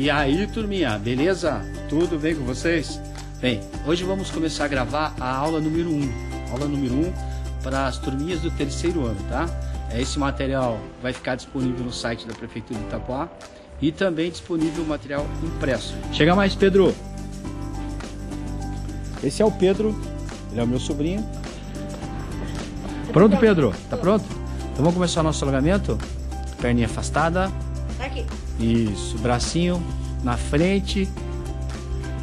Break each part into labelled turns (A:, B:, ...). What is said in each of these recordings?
A: E aí, turminha, beleza? Tudo bem com vocês? Bem, hoje vamos começar a gravar a aula número 1. Aula número 1 para as turminhas do terceiro ano, tá? É, esse material vai ficar disponível no site da Prefeitura de Itapuá e também disponível o material impresso. Chega mais, Pedro! Esse é o Pedro, ele é o meu sobrinho. Pronto, Pedro? Tá pronto? Então vamos começar o nosso alongamento? Perninha afastada, isso, bracinho na frente,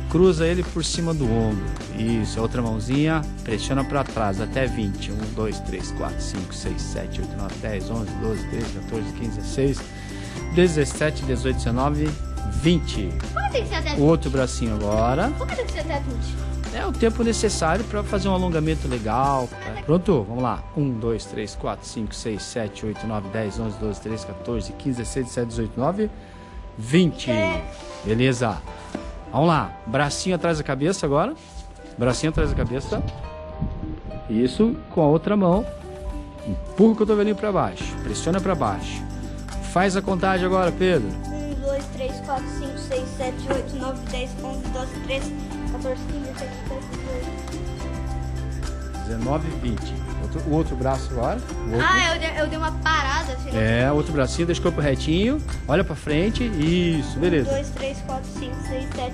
A: cruza ele por cima do ombro. Isso, a outra mãozinha pressiona para trás até 20. 1, 2, 3, 4, 5, 6, 7, 8, 9, 10, 11, 12, 13, 14, 15, 16, 17, 18, 19, 20. Como tem que ser até 20? O outro bracinho agora. Como tem é que ser até 20? é o tempo necessário para fazer um alongamento legal. Tá? Pronto, vamos lá. 1, 2, 3, 4, 5, 6, 7, 8, 9, 10, 11, 12, 13, 14, 15, 16, 17, 18, 19, 20. Beleza. Vamos lá. Bracinho atrás da cabeça agora. Bracinho atrás da cabeça. Isso, com a outra mão. Empurra o cotovelinho para baixo. Pressiona para baixo. Faz a contagem agora, Pedro. 1, 2, 3, 4, 5, 6, 7, 8, 9, 10, 11, 12, 13... 14, 15, esse aqui 19, 20. Outro, o outro braço agora. Outro. Ah, eu dei, eu dei uma parada. É, outro bracinho, deixa o corpo retinho. Olha pra frente. Isso, beleza. 1, 2, 3, 4, 5, 6, 7,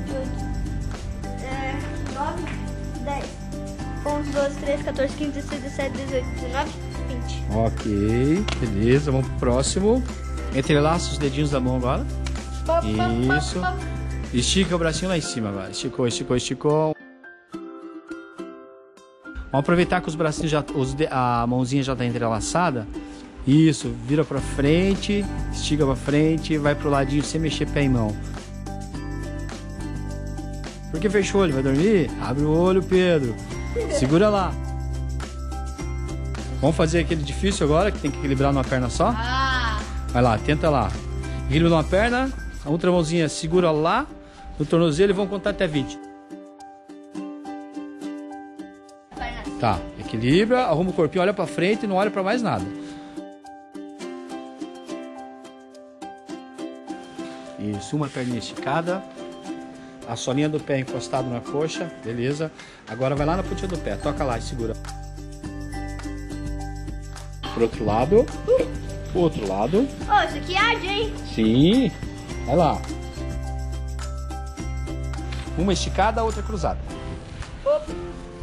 A: 8, é, 9, 10, 1, 2, 3, 14, 15, 16, 17, 18, 19, 20. Ok, beleza. Vamos pro próximo. Entrelaça os dedinhos da mão agora. Isso. Estica o bracinho lá em cima agora. Esticou, esticou, esticou. Vamos aproveitar que os bracinhos já. Os, a mãozinha já está entrelaçada. Isso, vira para frente, estica para frente, vai pro ladinho sem mexer pé e mão. Porque fechou o olho, vai dormir? Abre o olho, Pedro. Segura lá. Vamos fazer aquele difícil agora, que tem que equilibrar numa perna só? Ah. Vai lá, tenta lá. Equilibra numa perna, a outra mãozinha segura lá no tornozelo e vão contar até 20. Tá, equilibra, arruma o corpinho, olha para frente e não olha para mais nada. Isso, uma perninha esticada, a solinha do pé encostado na coxa, beleza. Agora vai lá na pontinha do pé, toca lá e segura. Pro outro lado, pro outro lado. Ô, oh, isso aqui arde, hein? Sim, vai lá. Uma esticada, a outra cruzada. Opa,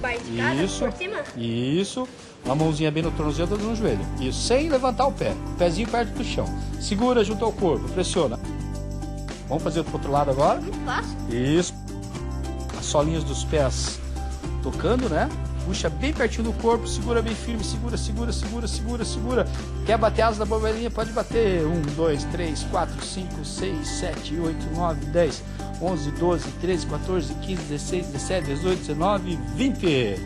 A: vai esticada Isso. por cima? Isso. Uma mãozinha bem no tornozelo, outra no joelho. Isso, sem levantar o pé. O pezinho perto do chão. Segura junto ao corpo, pressiona. Vamos fazer pro outro lado agora? Isso. As solinhas dos pés tocando, né? Puxa bem pertinho do corpo, segura bem firme, segura, segura, segura, segura, segura. Quer bater asa da borboletinha? Pode bater. 1, 2, 3, 4, 5, 6, 7, 8, 9, 10, 11, 12, 13, 14, 15, 16, 17, 18, 19, 20.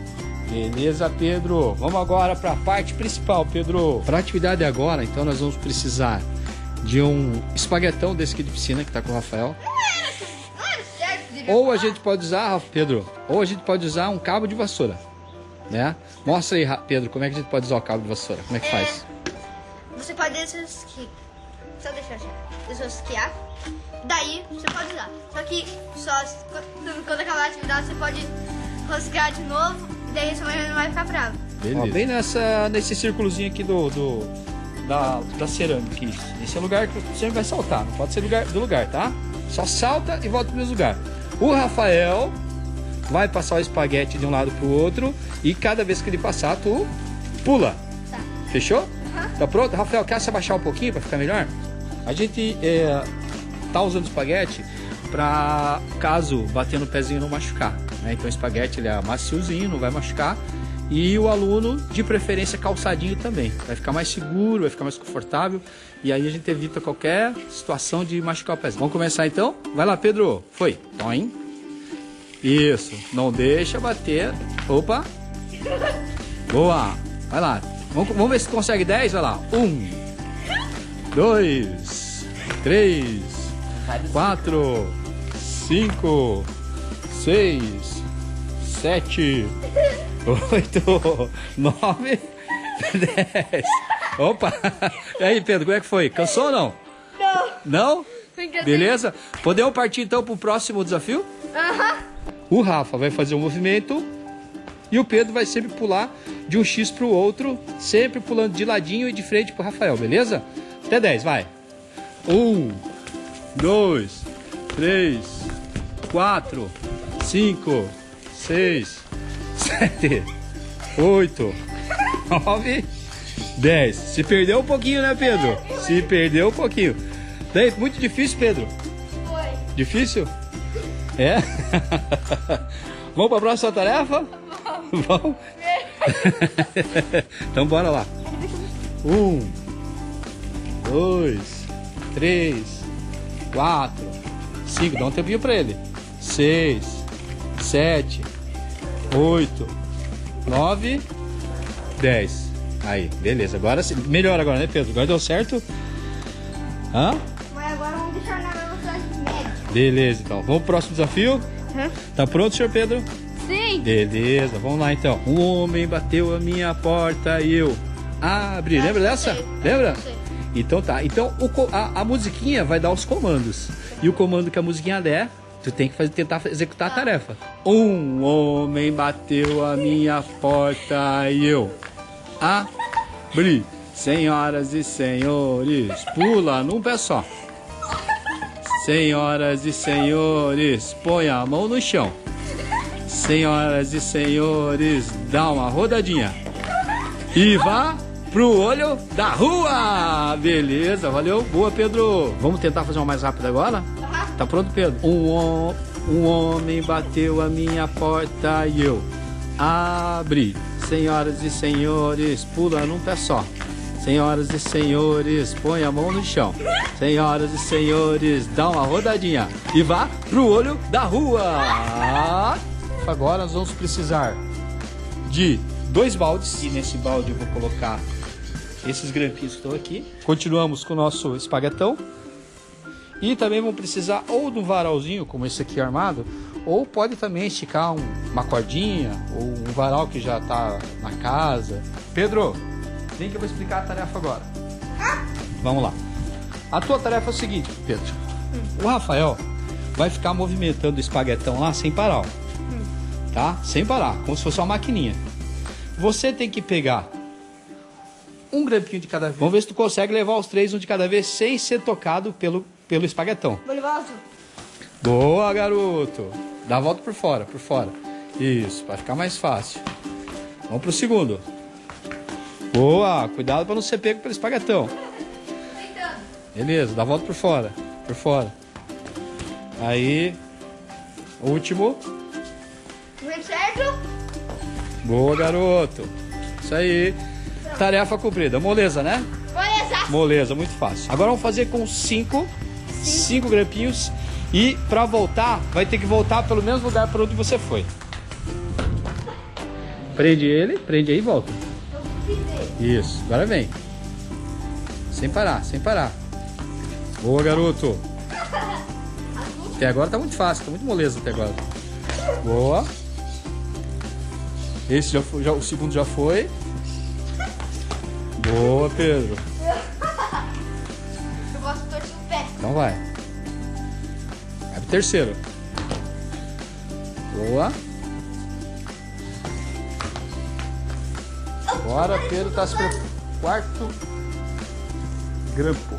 A: Beleza, Pedro? Vamos agora para a parte principal, Pedro. Para a atividade agora, então, nós vamos precisar de um espaguetão desse aqui de piscina que está com o Rafael. ou a gente pode usar, Pedro, ou a gente pode usar um cabo de vassoura né? Mostra aí, Pedro, como é que a gente pode usar o cabo de vassoura? Como é que é, faz? Você pode esquiar. Só deixar eu esquiar. Daí você pode usar. Só que só quando acabar a atividade você pode rosquear de novo. Daí sua mãe não vai ficar brava. Beleza. Ó, bem nessa, nesse círculozinho aqui do, do, da, da cerâmica. Isso. Esse é o lugar que você vai saltar. Não pode ser lugar, do lugar, tá? Só salta e volta pro mesmo lugar. O Rafael vai passar o espaguete de um lado pro outro e cada vez que ele passar, tu pula. Tá. Fechou? Uhum. Tá pronto? Rafael, quer se abaixar um pouquinho para ficar melhor? A gente é, tá usando espaguete para caso bater no pezinho não machucar. Né? Então o espaguete ele é maciozinho, não vai machucar. E o aluno, de preferência, calçadinho também. Vai ficar mais seguro, vai ficar mais confortável. E aí a gente evita qualquer situação de machucar o pezinho. Vamos começar então? Vai lá, Pedro. Foi. Toim. Isso. Não deixa bater. Opa. Boa. Vai lá. Vamos, vamos ver se consegue 10. Vai lá. Um. Dois. Três. Quatro. Cinco. Seis. Sete. Oito. Nove. Dez. Opa. E aí, Pedro, como é que foi? Cansou ou não? Não. Não? Assim. Beleza? Podemos partir então para o próximo desafio? Aham. Uh -huh. O Rafa vai fazer o um movimento e o Pedro vai sempre pular de um X para o outro, sempre pulando de ladinho e de frente para o Rafael, beleza? Até 10, vai. 1, 2, 3, 4, 5, 6, 7, 8, 9, 10. Se perdeu um pouquinho, né, Pedro? Se perdeu um pouquinho. Daí, muito difícil, Pedro? Foi. Difícil? Foi. É? Vamos para a próxima tarefa? Vamos. então bora lá. Um, dois, três, quatro, cinco. Dá um tempinho para ele. Seis, sete, oito, nove, dez. Aí, beleza. Agora melhor agora, né, Pedro? Agora deu certo? Hã? Beleza, então. Vamos pro próximo desafio? Uhum. Tá pronto, senhor Pedro? Sim. Beleza, vamos lá então. Um homem bateu a minha porta e eu abri. Lembra dessa? Lembra? Então tá. Então o, a, a, musiquinha vai dar os comandos. E o comando que a musiquinha der, tu tem que fazer, tentar executar a tá. tarefa. Um homem bateu a minha porta e eu abri. Senhoras e senhores, pula num pé só. Senhoras e senhores, põe a mão no chão. Senhoras e senhores, dá uma rodadinha. E vá pro olho da rua! Beleza, valeu, boa, Pedro! Vamos tentar fazer uma mais rápida agora? Tá pronto, Pedro? Um, um homem bateu a minha porta e eu abri. Senhoras e senhores, pula num pé só. Senhoras e senhores, põe a mão no chão. Senhoras e senhores, dá uma rodadinha e vá pro olho da rua. Agora nós vamos precisar de dois baldes. E nesse balde eu vou colocar esses grampinhos que estão aqui. Continuamos com o nosso espaguetão. E também vão precisar ou de um varalzinho, como esse aqui armado, ou pode também esticar um, uma cordinha ou um varal que já está na casa. Pedro, Vem que eu vou explicar a tarefa agora. Vamos lá. A tua tarefa é o seguinte, Pedro. Hum. O Rafael vai ficar movimentando o espaguetão lá sem parar. Ó. Hum. Tá? Sem parar, como se fosse uma maquininha. Você tem que pegar um grampinho de cada vez. Vamos ver se tu consegue levar os três um de cada vez sem ser tocado pelo, pelo espaguetão. Vou levar Boa, garoto. Dá a volta por fora, por fora. Isso, para ficar mais fácil. Vamos pro segundo. Boa, cuidado para não ser pego pelo espaguetão. Beleza, dá a volta por fora. Por fora. Aí, último. Certo? Boa, garoto. Isso aí. Tarefa cumprida. Moleza, né? Moleza. Moleza, muito fácil. Agora vamos fazer com cinco. Cinco, cinco grampinhos. E para voltar, vai ter que voltar pelo mesmo lugar para onde você foi. Prende ele, prende aí e volta. Isso, agora vem. Sem parar, sem parar. Boa, garoto. Até agora tá muito fácil, tá muito moleza até agora. Boa. Esse já foi, já, o segundo já foi. Boa, Pedro. Eu gosto de torcer o pé. Então vai. Vai pro terceiro. Boa. Agora Pedro está se preparando. Quarto grampo.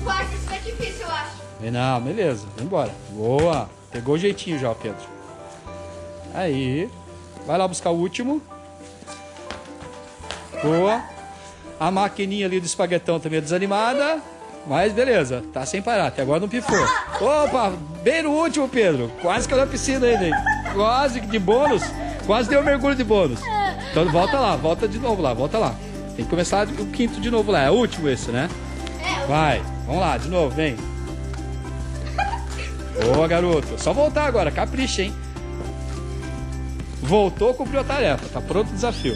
A: O quarto está difícil, eu acho. É, não, beleza. Vamos embora. Boa. Pegou o jeitinho já, Pedro. Aí. Vai lá buscar o último. Boa. A maquininha ali do espaguetão também é desanimada. Mas beleza, tá sem parar. Até agora não pifou. Opa, bem no último, Pedro. Quase que eu na piscina ainda, hein? Quase de bônus. Quase deu um mergulho de bônus. Então volta lá, volta de novo lá, volta lá. Tem que começar o quinto de novo lá. É o último esse, né? É. Vai, vamos lá, de novo, vem. Boa, garoto. Só voltar agora, capricha, hein? Voltou, cumpriu a tarefa. Tá pronto o desafio.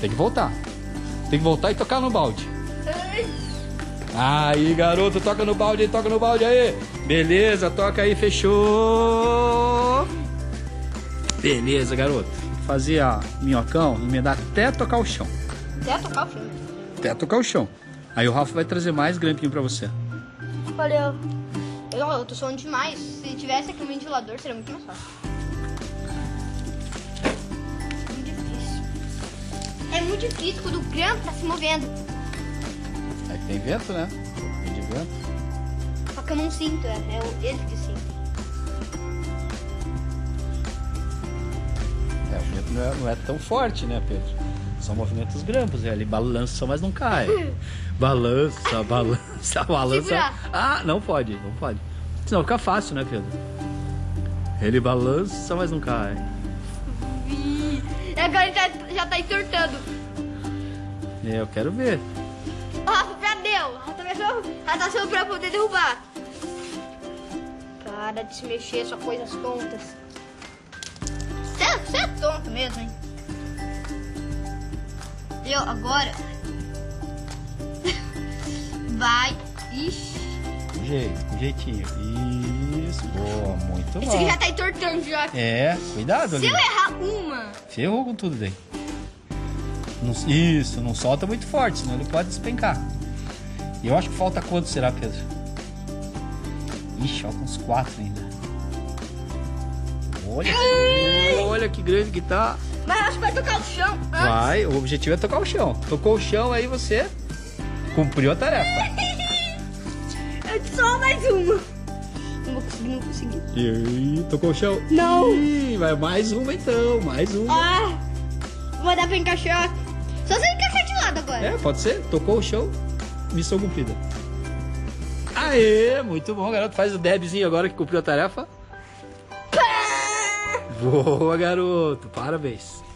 A: Tem que voltar. Tem que voltar e tocar no balde. Aí, garoto, toca no balde aí, toca no balde aí. Beleza, toca aí, fechou. Beleza, garoto fazer a minhocão, emendar até tocar o chão. Até tocar o chão? Até tocar o chão. Aí o Rafa vai trazer mais grampinho pra você. Valeu. Eu, eu tô suando demais. Se tivesse aqui um ventilador, seria muito mais fácil. Muito difícil. É muito difícil quando o grampo tá se movendo. É que tem vento, né? Tem de vento. Só que eu não sinto, é, é ele que não é, não é tão forte, né, Pedro? São movimentos grampos, ele é balança, mas não cai. Balança, balança, balança. Ah, não pode, não pode. Senão fica fácil, né, Pedro? Ele balança, mas não cai. Vi. É, agora ele já, tá, já tá entortando. É, eu quero ver. O Rafa tá Arrastou pra poder derrubar. Para de se mexer, só coisas tontas mesmo, hein? Eu agora. Vai. Ixi. Jeito, jeitinho. Isso. Boa, muito bom. Esse aqui já tá entortando já. É, cuidado, Se Olivia. eu errar uma. Ferrou com tudo daí. isso, não solta muito forte, senão ele pode despencar. E eu acho que falta quanto será, Pedro? Ixi, faltam uns quatro ainda. Olha, olha que grande que tá. Mas acho que vai tocar o chão. Antes. Vai, o objetivo é tocar o chão. Tocou o chão, aí você cumpriu a tarefa. É só mais uma. Não vou conseguir, não vou E aí, tocou o chão? Não. vai mais uma então, mais uma. Ah, vou dar pra encaixar. Só se encaixar de lado agora. É, pode ser. Tocou o chão, missão cumprida. Aê, muito bom, garoto. Faz o debzinho agora que cumpriu a tarefa. Boa, garoto. Parabéns.